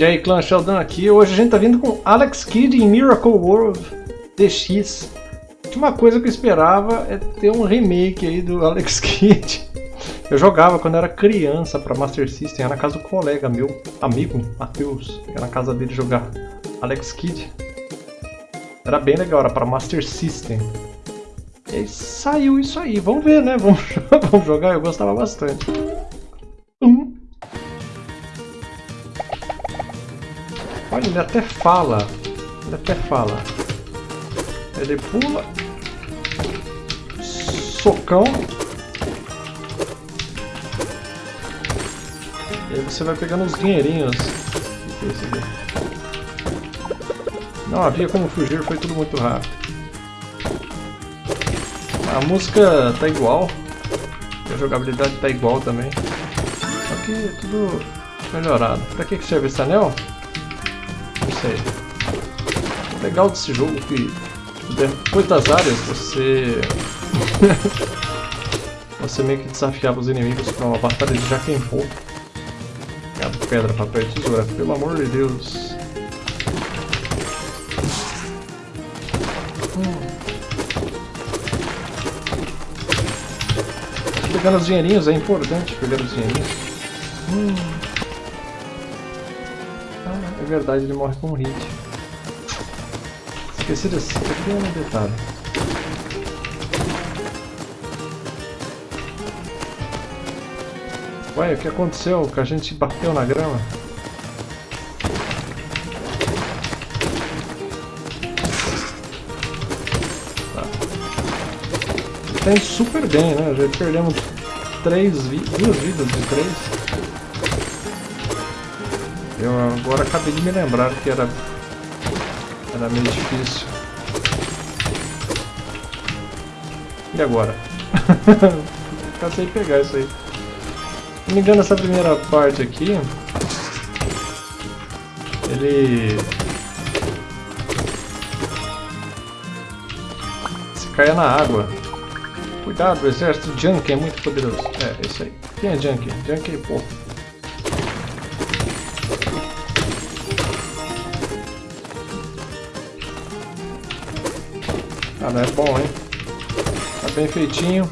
E aí, clã Sheldon aqui. Hoje a gente tá vindo com Alex Kidd em Miracle World DX. Uma coisa que eu esperava é ter um remake aí do Alex Kidd. Eu jogava quando era criança para Master System, era na casa do colega meu, amigo, Matheus, era na casa dele jogar Alex Kidd. Era bem legal, era para Master System. E aí saiu isso aí, vamos ver né, vamos, vamos jogar, eu gostava bastante. Olha, ele até fala. Ele até fala. Ele pula. Socão. E aí você vai pegando os dinheirinhos. Não havia como fugir, foi tudo muito rápido. A música tá igual. A jogabilidade tá igual também. Só que tudo melhorado. Pra que serve esse anel? O legal desse jogo é que depois das áreas você... você meio que desafiava os inimigos para uma batalha de Jaquempô. Pedra, papel e tesoura, pelo amor de Deus. Hum. Pegando os dinheirinhos, é importante pegar os dinheirinhos. Hum verdade ele morre com um hit. Esqueci desse pequeno detalhe. Ué, o que aconteceu? Que a gente bateu na grama? Tá. Tá indo super bem, né? Já perdemos três vi duas vidas de três. Eu agora acabei de me lembrar que era, era meio difícil. E agora? Cansei de pegar isso aí. Se não me engano, essa primeira parte aqui... Ele... Se caia na água. Cuidado, exército Junkie é muito poderoso. É, isso aí. Quem é Junkie? Junkie é. Cara, é bom, hein? Tá bem feitinho.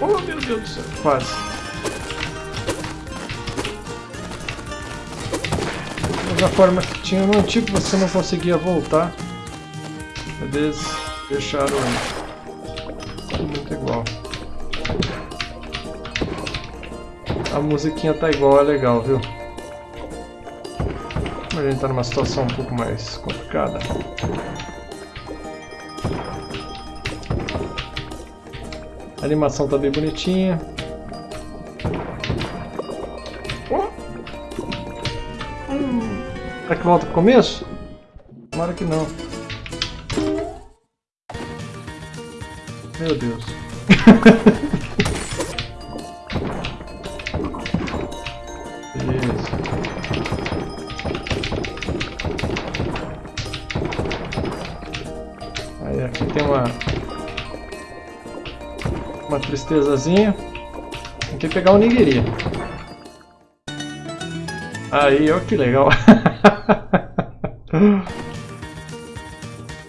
Oh, meu Deus do céu. Quase. Da forma que tinha no antigo, você não conseguia voltar. Eles deixaram tudo muito igual. A musiquinha tá igual, é legal, viu? A gente está numa situação um pouco mais complicada. A animação tá bem bonitinha. Hum. Será que volta pro começo? Tomara que não. Meu Deus. uma tristezazinha. Tem que pegar o Nigiri. Aí, ó que legal.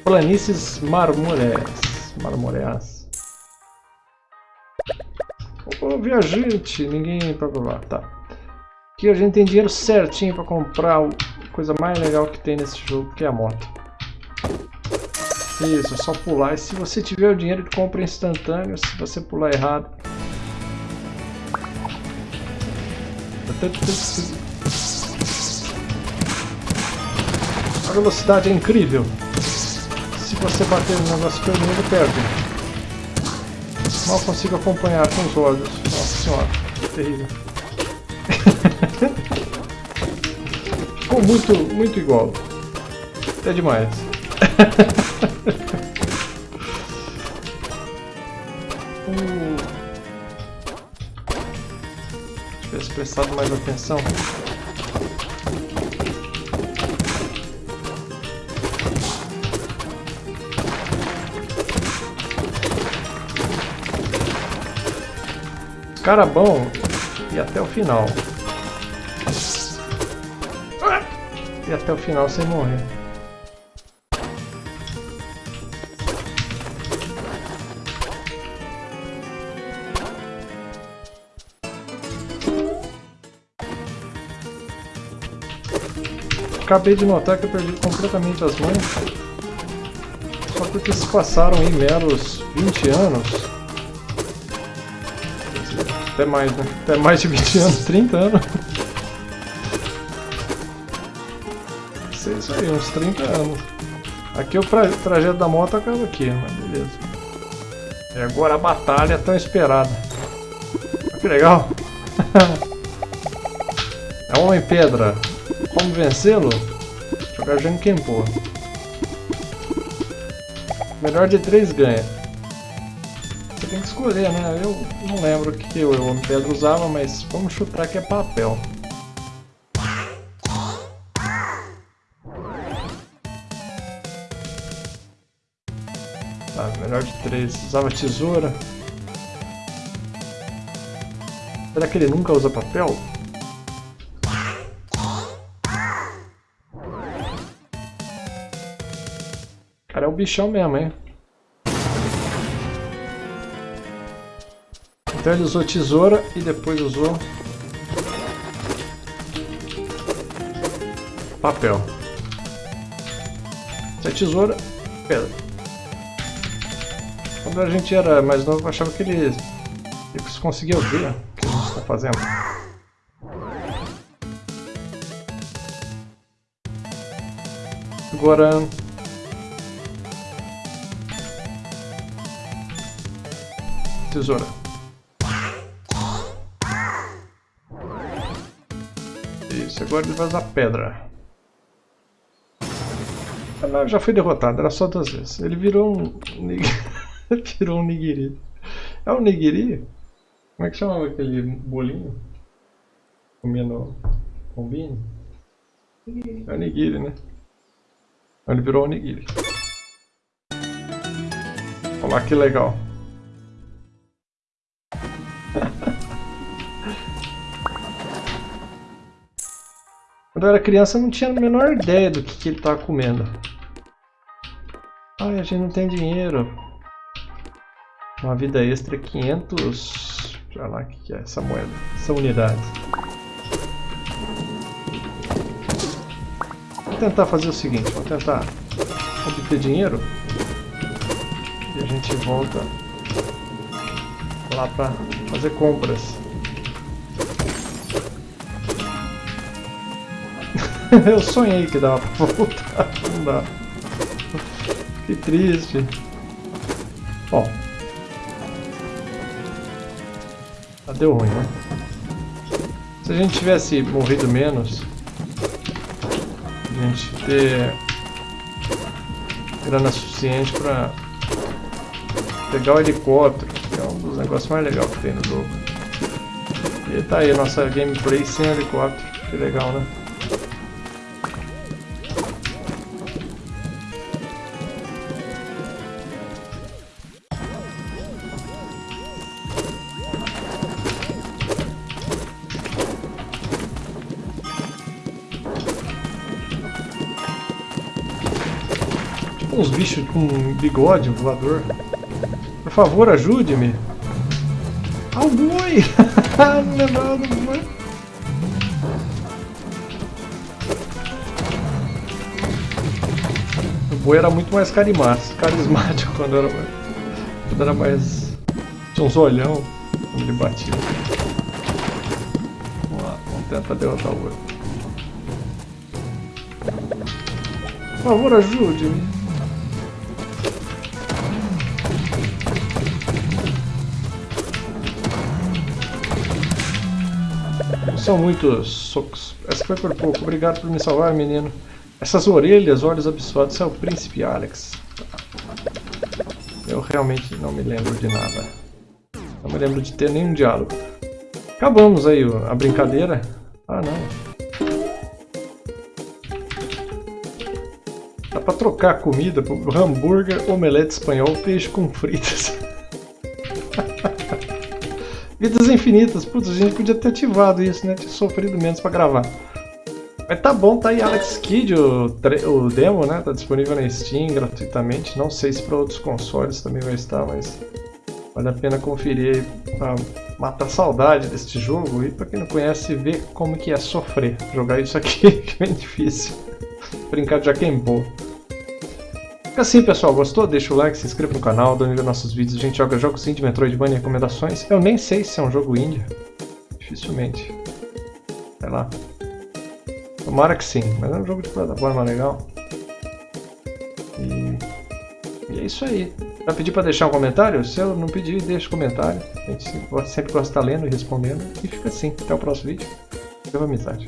Planícies marmoreas. Marmoreas. Ô, viajante, ninguém para provar. Tá. Aqui a gente tem dinheiro certinho para comprar a coisa mais legal que tem nesse jogo, que é a moto. Isso, é só pular. E se você tiver o dinheiro, de compra instantâneo. Se você pular errado... A velocidade é incrível. Se você bater no negócio pelo mundo, perde. Mal consigo acompanhar com os olhos. Nossa senhora, terrível. Ficou muito, muito igual. É demais. Tivesse prestado mais atenção. Cara bom e até o final. E até o final sem morrer. Acabei de notar que eu perdi completamente as mãos. Só porque se passaram aí meros 20 anos. Até mais, né? Até mais de 20 anos, 30 anos. Sei isso aí, uns 30 anos. Aqui o trajeto da moto acaba aqui, mas beleza. E agora a batalha tão esperada. Que legal! é Homem-Pedra. Como vencê-lo? Jogar Jankenpo. Melhor de três ganha. Você tem que escolher, né? Eu não lembro o que o Homem-Pedra usava, mas vamos chutar que é papel. Tá, melhor de três. Usava tesoura. Será que ele nunca usa papel? Cara, é o bichão mesmo, hein? Então ele usou tesoura e depois usou... Papel. Se é tesoura, pedra. Quando a gente era mais novo, achava que ele, ele conseguia ver o que a gente está fazendo. Agora, tesoura. Isso, agora ele vai usar pedra. Não, já foi derrotado, era só duas vezes. Ele virou um... virou um nigiri. É um nigiri? Como é que chamava aquele bolinho? Comendo combine? É o nigiri, né? Ele virou um nigiri. Olha lá que legal. Quando eu era criança eu não tinha a menor ideia do que, que ele estava comendo. Ai, a gente não tem dinheiro. Uma vida extra 500... Olha lá o que, que é essa moeda, essa unidade. Vou tentar fazer o seguinte, vou tentar obter dinheiro. E a gente volta lá para fazer compras. Eu sonhei que dava pra voltar, não dá. Que triste. Bom. Ah, deu ruim, né? Se a gente tivesse morrido menos, a gente ter grana suficiente pra pegar o helicóptero um dos negócios mais legais que tem no jogo. E tá aí a nossa gameplay sem helicóptero. Que legal, né? Uns bichos com bigode voador. Por favor, ajude-me. Ah, o boi! Não lembrava do boi. O boi era muito mais carismático quando era, quando era mais... Tinha uns olhão quando ele batia. Vamos lá, vamos tentar derrotar o boi. Por favor, ajude-me. São muitos socos. Essa foi por pouco. Obrigado por me salvar, menino. Essas orelhas, olhos absurdos. É o príncipe Alex. Eu realmente não me lembro de nada. Não me lembro de ter nenhum diálogo. Acabamos aí a brincadeira. Ah, não. Dá pra trocar comida por hambúrguer, omelete espanhol, peixe com fritas. Vidas infinitas. Putz, a gente podia ter ativado isso, né? Tinha sofrido menos pra gravar. Mas tá bom, tá aí Alex Kidd, o, o demo, né? Tá disponível na Steam gratuitamente. Não sei se para outros consoles também vai estar, mas vale a pena conferir pra matar saudade deste jogo e pra quem não conhece, ver como que é sofrer jogar isso aqui, que é bem difícil. Brincar de Jaquembo. Fica assim, pessoal. Gostou? Deixa o like, se inscreva no canal, ver nossos vídeos. A gente joga jogos indie, Metroidvania e recomendações. Eu nem sei se é um jogo indie. Dificilmente. Sei lá. Tomara que sim, mas é um jogo de plataforma legal. E, e é isso aí. Já pedi para deixar um comentário? Se eu não pedir, deixa um comentário. A gente sempre gosta de estar lendo e respondendo. E fica assim. Até o próximo vídeo. Viva amizade.